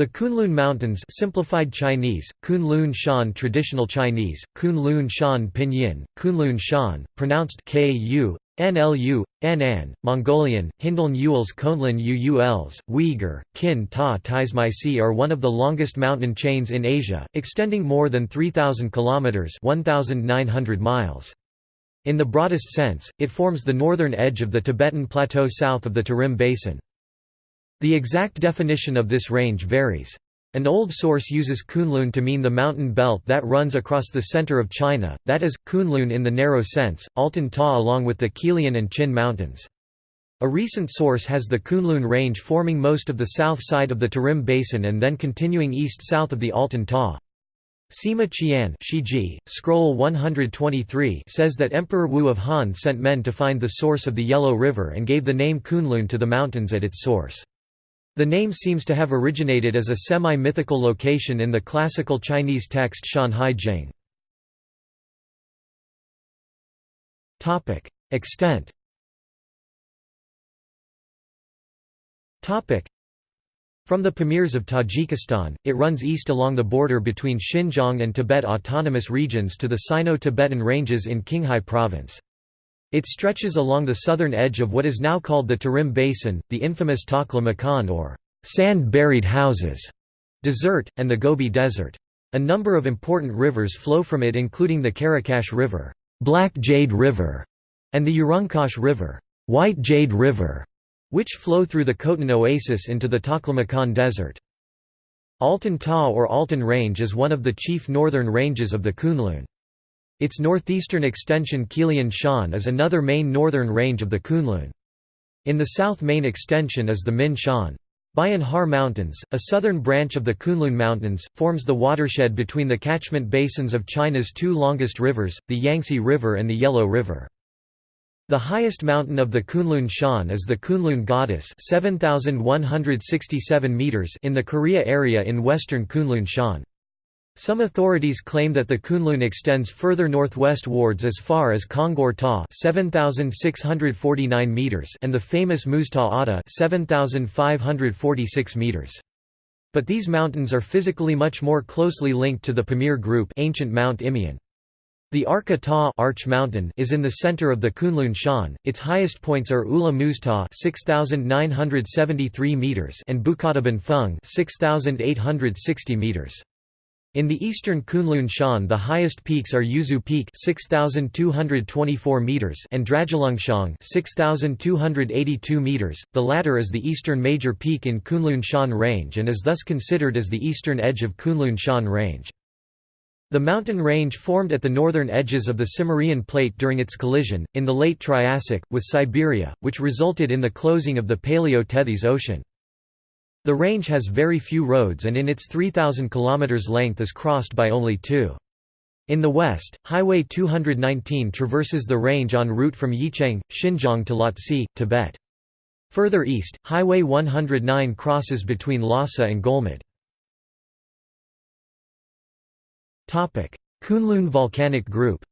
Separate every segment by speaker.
Speaker 1: The Kunlun Mountains simplified Chinese, Kunlun Shan Traditional Chinese, Kunlun Shan Pinyin, Kunlun Shan, pronounced Ku, NLU, Nan, Mongolian, Hindln Uls Konlin Uuls, Uyghur, Kin Ta Taismaisi are one of the longest mountain chains in Asia, extending more than 3,000 kilometers (1,900 miles). In the broadest sense, it forms the northern edge of the Tibetan Plateau south of the Tarim Basin. The exact definition of this range varies. An old source uses Kunlun to mean the mountain belt that runs across the center of China, that is, Kunlun in the narrow sense, Altyn-Tagh along with the Qilian and Qin mountains. A recent source has the Kunlun range forming most of the south side of the Tarim Basin and then continuing east-south of the Altyn-Tagh. Sima Qian Shiji, Scroll 123 says that Emperor Wu of Han sent men to find the source of the Yellow River and gave the name Kunlun to the mountains at its source. The name seems to have originated as a semi-mythical location in the classical Chinese text Shanhai Jing. Extent From the Pamirs of Tajikistan, it runs east along the border between Xinjiang and Tibet autonomous regions to the Sino-Tibetan ranges in Qinghai province. It stretches along the southern edge of what is now called the Tarim Basin, the infamous Takla Makan or sand-buried houses desert, and the Gobi Desert. A number of important rivers flow from it including the Karakash River, Black Jade River, and the Urungkash River, White Jade River, which flow through the Khotan Oasis into the Taklamakan Desert. Altyn-Tagh or Altan Range is one of the chief northern ranges of the Kunlun. Its northeastern extension Qilian Shan is another main northern range of the Kunlun. In the south main extension is the Min Shan. Bayan Har Mountains, a southern branch of the Kunlun Mountains, forms the watershed between the catchment basins of China's two longest rivers, the Yangtze River and the Yellow River. The highest mountain of the Kunlun Shan is the Kunlun Goddess 7,167 meters in the Keriya area in western Kunlun Shan. Some authorities claim that the Kunlun extends further northwestwards as far as Kongur Tagh 7649 meters and the famous Muztagh Ata 7546 meters. But these mountains are physically much more closely linked to the Pamir group ancient Mount. The Arka Tagh Arch Mountain is in the center of the Kunlun Shan. Its highest points are Ulugh Muztagh 6973 meters and Bukadaban Feng 6860 meters. In the eastern Kunlun Shan the highest peaks are Yuzhu Peak 6224 meters and Drajulungshang 6282 meters. The latter is the eastern major peak in Kunlun Shan range and is thus considered as the eastern edge of Kunlun Shan range. The mountain range formed at the northern edges of the Cimmerian plate during its collision, in the late Triassic, with Siberia, which resulted in the closing of the Paleo-Tethys Ocean. The range has very few roads and in its 3,000 km length is crossed by only two. In the west, Highway 219 traverses the range en route from Yecheng, Xinjiang to Lhatse, Tibet. Further east, Highway 109 crosses between Lhasa and Golmud. Kunlun volcanic group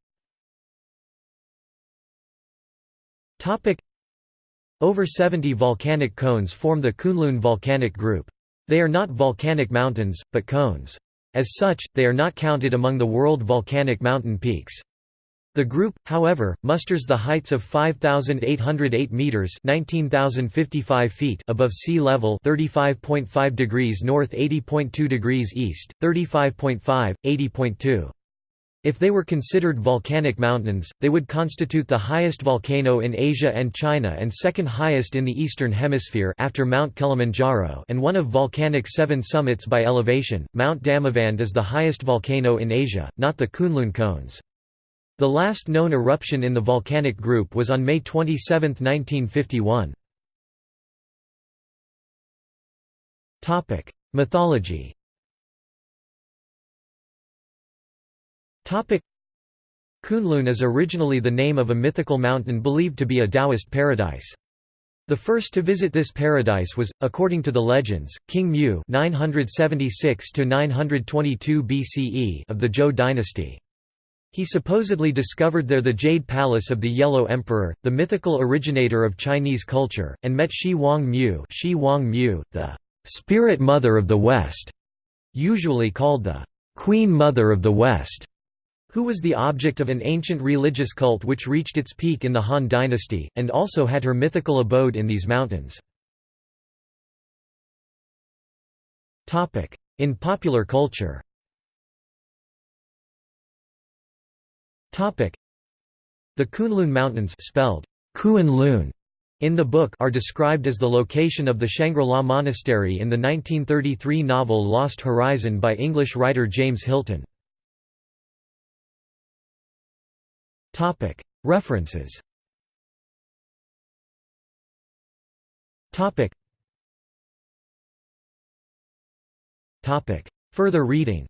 Speaker 1: over 70 volcanic cones form the Kunlun volcanic group. They are not volcanic mountains, but cones. As such, they are not counted among the world volcanic mountain peaks. The group, however, musters the heights of 5808 meters, 19055 feet above sea level, 35.5 degrees north, 80.2 degrees east, 35.5, 80.2. If they were considered volcanic mountains, they would constitute the highest volcano in Asia and China and second highest in the Eastern Hemisphere after Mount Kilimanjaro and one of volcanic seven summits by elevation. Mount Damavand is the highest volcano in Asia, not the Kunlun cones. The last known eruption in the volcanic group was on May 27, 1951. Mythology Kunlun is originally the name of a mythical mountain believed to be a Taoist paradise. The first to visit this paradise was, according to the legends, King Mu (976–922 BCE) of the Zhou dynasty. He supposedly discovered there the Jade Palace of the Yellow Emperor, the mythical originator of Chinese culture, and met Xi Wang Mu, Xi Wang Mu the "'Spirit Mother of the West", usually called the "'Queen Mother of the West' who was the object of an ancient religious cult which reached its peak in the Han dynasty, and also had her mythical abode in these mountains. In popular culture The Kunlun Mountains spelled Kunlun in the book are described as the location of the Shangri-La Monastery in the 1933 novel Lost Horizon by English writer James Hilton. References. Further reading.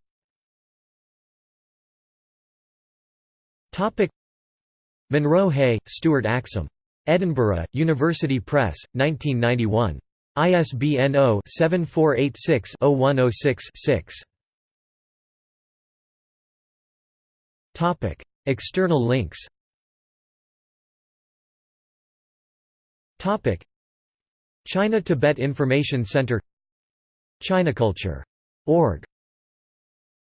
Speaker 1: Munro-Hay, Stuart Axum. Edinburgh, University Press, 1991. ISBN 0-7486-0106-6. External links. China Tibet Information Center. ChinaCulture.org